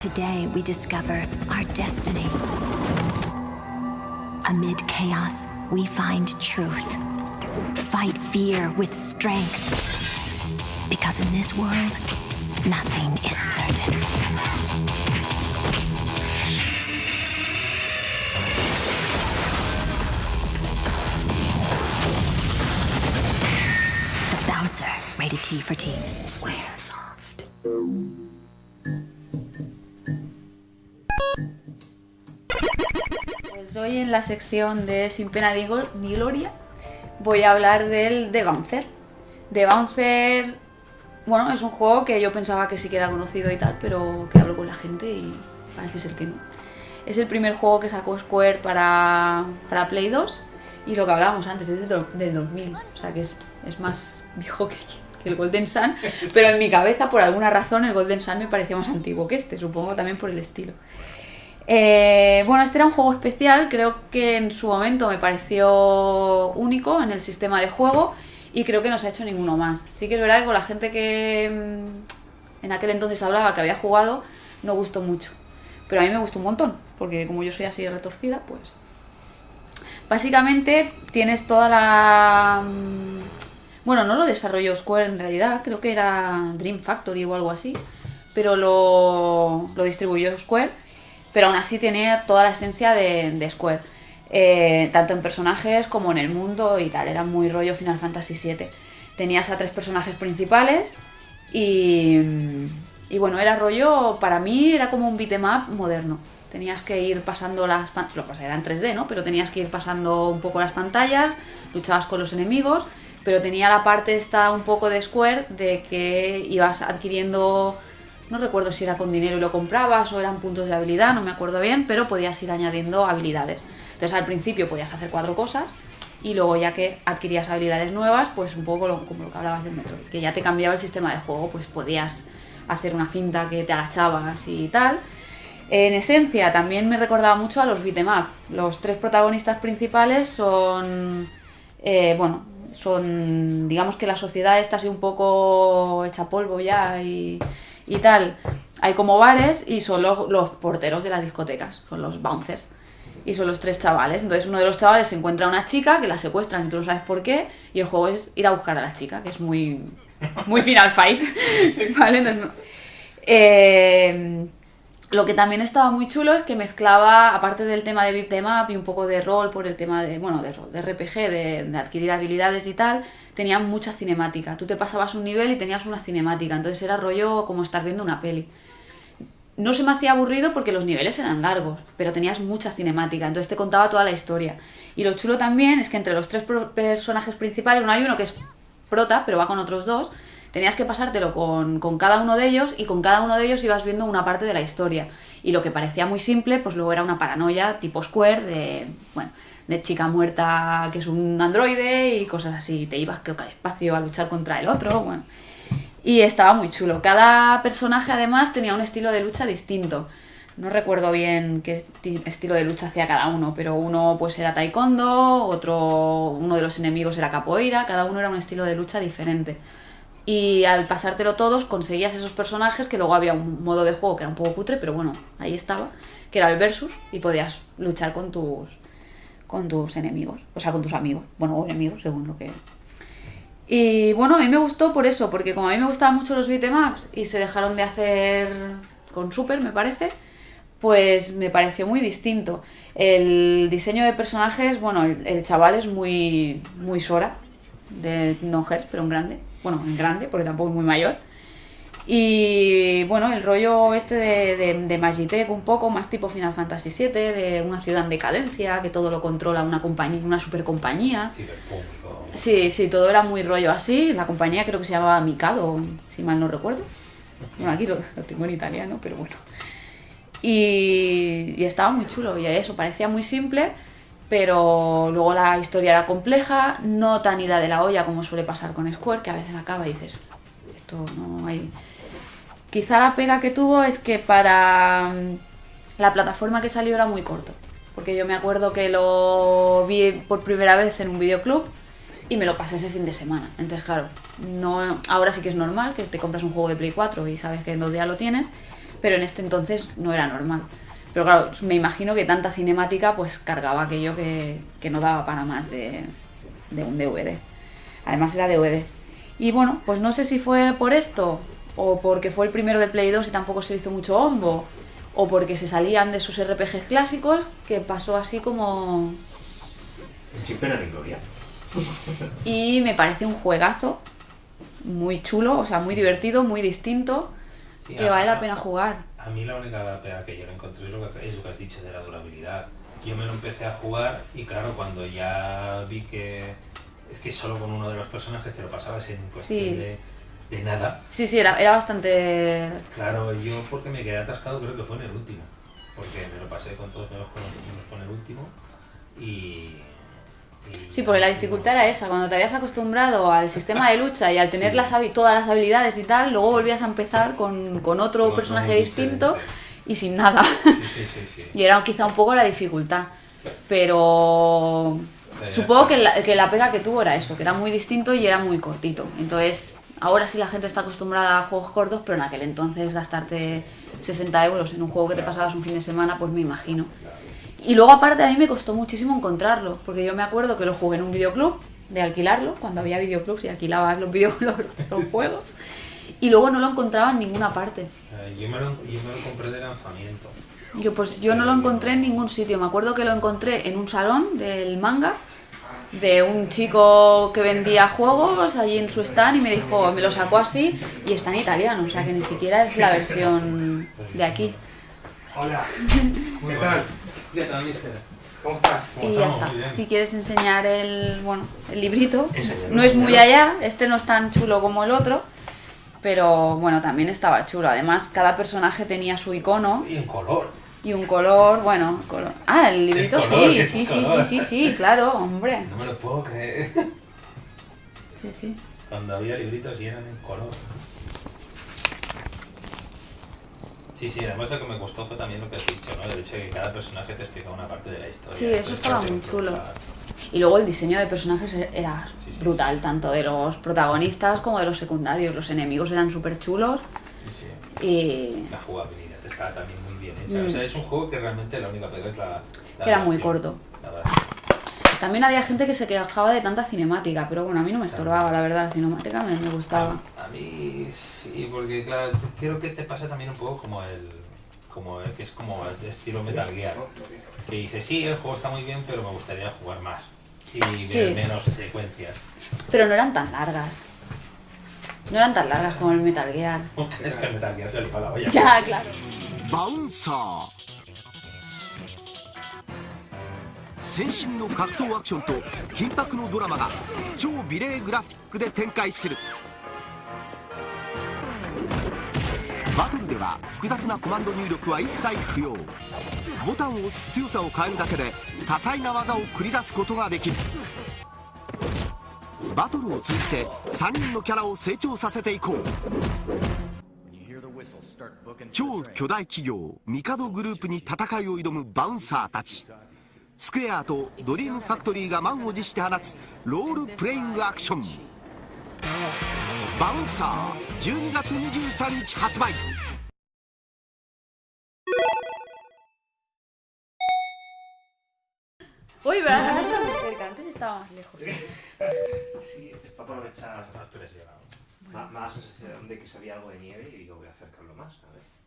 Today we discover our destiny. Amid chaos, we find truth. Fight fear with strength. Because in this world, nothing is certain. The Bouncer, rated T for Teen. Square Pues hoy en la sección de Sin Pena ni Gloria voy a hablar del The Bouncer. The Bouncer, bueno, es un juego que yo pensaba que sí que era conocido y tal, pero que hablo con la gente y parece ser que no. Es el primer juego que sacó Square para, para Play 2 y lo que hablábamos antes es del, del 2000, o sea que es, es más viejo que, que el Golden Sun, pero en mi cabeza por alguna razón el Golden Sun me parecía más antiguo que este, supongo también por el estilo. Eh, bueno, este era un juego especial, creo que en su momento me pareció único en el sistema de juego y creo que no se ha hecho ninguno más. Sí que es verdad que con la gente que mm, en aquel entonces hablaba que había jugado, no gustó mucho. Pero a mí me gustó un montón, porque como yo soy así retorcida, pues... Básicamente tienes toda la... mm, Bueno, no lo desarrolló Square en realidad, creo que era Dream Factory o algo así, pero lo, lo distribuyó Square pero aún así tenía toda la esencia de, de Square. Eh, tanto en personajes como en el mundo y tal, era muy rollo Final Fantasy VII. Tenías a tres personajes principales y, y bueno, era rollo, para mí era como un beat'em up moderno. Tenías que ir pasando las pantallas, lo que era en 3D, ¿no? Pero tenías que ir pasando un poco las pantallas, luchabas con los enemigos, pero tenía la parte esta un poco de Square de que ibas adquiriendo no recuerdo si era con dinero y lo comprabas o eran puntos de habilidad, no me acuerdo bien, pero podías ir añadiendo habilidades. Entonces al principio podías hacer cuatro cosas y luego ya que adquirías habilidades nuevas, pues un poco lo- como lo que hablabas del Metroid, que ya te cambiaba el sistema de juego, pues podías hacer una cinta que te agachabas y tal. En esencia también me recordaba mucho a los beat'em up. Los tres protagonistas principales son, eh, bueno, son, digamos que la sociedad está así un poco hecha polvo ya y, y tal. Hay como bares y son los, porteros de las discotecas, son los bouncers. Y son los tres chavales. Entonces uno de los chavales se encuentra a una chica que la secuestran y tú no sabes por qué. Y el juego es ir a buscar a la chica, que es muy, muy Final Fight. ¿Vale? Entonces, eh, lo que también estaba muy chulo es que mezclaba, aparte del tema de beat'em up y un poco de rol por el tema de, bueno, de, de RPG, de, de adquirir habilidades y tal, tenía mucha cinemática. Tú te pasabas un nivel y tenías una cinemática, entonces era rollo como estar viendo una peli. No se me hacía aburrido porque los niveles eran largos, pero tenías mucha cinemática, entonces te contaba toda la historia. Y lo chulo también es que entre los tres personajes principales, no hay uno que es prota, pero va con otros dos, tenías que pasártelo con, con cada uno de ellos y con cada uno de ellos ibas viendo una parte de la historia. Y lo que parecía muy simple, pues luego era una paranoia tipo Square de, bueno, de chica muerta que es un androide y cosas así. Te ibas creo que al espacio a luchar contra el otro, bueno. Y estaba muy chulo. Cada personaje además tenía un estilo de lucha distinto. No recuerdo bien qué esti- estilo de lucha hacía cada uno, pero uno pues era taekwondo, otro uno de los enemigos era capoeira, cada uno era un estilo de lucha diferente. Y al pasártelo todos conseguías esos personajes que luego había un modo de juego que era un poco cutre, pero bueno, ahí estaba, que era el versus y podías luchar con tus con tus enemigos, o sea, con tus amigos, bueno, o enemigos según lo que y bueno, a mí me gustó por eso, porque como a mí me gustaban mucho los beatemaps y se dejaron de hacer con Super, me parece, pues me pareció muy distinto. El diseño de personajes, bueno, el, chaval es muy, muy Sora, de No Hearts, pero en grande. Bueno, en grande, porque tampoco es muy mayor. Y bueno, el rollo este de, de, de Magitech un poco, más tipo Final Fantasy VII, de una ciudad en decadencia, que todo lo controla una compañía, una super compañía. Sí, sí, todo era muy rollo así. La compañía creo que se llamaba Mikado, si mal no recuerdo. Bueno, aquí lo, lo tengo en italiano, pero bueno. Y, y estaba muy chulo, y eso parecía muy simple, pero luego la historia era compleja, no tan ida de la olla como suele pasar con Square, que a veces acaba y dices, esto no hay... Quizá la pega que tuvo es que para mm, la plataforma que salió era muy corto, porque yo me acuerdo que lo vi por primera vez en un videoclub y me lo pasé ese fin de semana. Entonces, claro, no, ahora sí que es normal que te compras un juego de Play 4 y sabes que en dos días lo tienes, pero en este entonces no era normal. Pero claro, me imagino que tanta cinemática pues cargaba aquello que, que no daba para más de, de un DVD. Además era DVD. Y bueno, pues no sé si fue por esto, o porque fue el primero de Play 2 y tampoco se hizo mucho hombo, o porque se salían de sus RPGs clásicos, que pasó así como... Sin pena ni gloria. Y me parece un juegazo muy chulo, o sea, muy divertido, muy distinto, Sí, que vale la a- pena jugar. A mí la única pega que yo le encontré es lo que, es lo que has dicho de la durabilidad. Yo me lo empecé a jugar y claro, cuando ya vi que es que solo con uno de los personajes te lo pasabas en cuestión Sí. de, de nada. Sí, sí, era, era bastante... Claro, yo porque me quedé atascado creo que fue en el último. Porque me lo pasé con todos que hicimos con el último y... Sí, porque la dificultad era esa, cuando te habías acostumbrado al sistema de lucha y al tener Sí. las habi- todas las habilidades y tal, luego volvías a empezar con, con otro personaje distinto y sin nada. Sí, sí, sí. Y era quizá un poco la dificultad. Pero supongo que la, que la pega que tuvo era eso, que era muy distinto y era muy cortito. Entonces, ahora sí la gente está acostumbrada a juegos cortos, pero en aquel entonces gastarte 60 euros en un juego que te pasabas un fin de semana, pues me imagino. Y luego aparte a mí me costó muchísimo encontrarlo, porque yo me acuerdo que lo jugué en un videoclub, de alquilarlo, cuando había videoclubs y alquilabas los, video, los, los juegos, y luego no lo encontraba en ninguna parte. Eh, Yo me, lo, yo me lo compré de lanzamiento. Yo pues yo no lo encontré en ningún sitio. Me acuerdo que lo encontré en un salón del manga de un chico que vendía juegos allí en su stand y me dijo, me lo sacó así y está en italiano, o sea que ni siquiera es la versión de aquí. Hola. ¿Qué tal? ¿Qué tal, mister? ¿Cómo estás? Y ya está. Si quieres enseñar el, bueno, el librito, no es muy allá, este no es tan chulo como el otro, pero bueno, también estaba chulo. Además, cada personaje tenía su icono Y en color. Y un color, bueno, color. Ah, el librito El color, sí, sí, sí, sí, sí, sí, claro, hombre. No me lo puedo creer. Sí, sí. Cuando había libritos y eran en color. Sí, sí, además lo que me gustó fue también lo que has dicho, ¿no? El hecho de que cada personaje te explica una parte de la historia. Sí, eso estaba muy chulo. Y luego el diseño de personajes era Sí, sí, brutal, tanto de los protagonistas como de los secundarios. Los enemigos eran súper chulos Sí, sí. y La jugabilidad está también muy bien hecha. Mm. O sea, es un juego que realmente la única pega es la. la Que era muy corto. La. También había gente que se quejaba de tanta cinemática, pero bueno, a mí no me estorbaba, la verdad, la cinemática me, me gustaba. A, a mí sí, porque claro, creo que te pasa también un poco como el. Como el que es como el de estilo Metal Gear. Que dice, sí, el juego está muy bien, pero me gustaría jugar más. Y ver Sí. menos secuencias. Pero no eran tan largas. No eran tan largas como el Metal Gear. es que el Metal Gear se le va la olla. Ya, claro. バ先進の格闘アクションと緊迫のドラマが超美麗グラフィックで展開する。バトルでは複雑なコマンド入力は一切不要。ボタンを押す強さを変えるだけで多彩な技を繰り出すことができる。バトルを通じて3人のキャラを成長させていこう。超巨大企業ミカドグループに戦いを挑むバウンサーたち。スクエアとドリームファクトリーが満を持して放つロールプレイングアクションバウンサー12月23日発売 Uy, pero ahora está muy cerca, antes estaba más lejos. Sí, es para aprovechar. Más la sensación de que sabía algo de nieve y digo, voy a acercarlo más. A ver.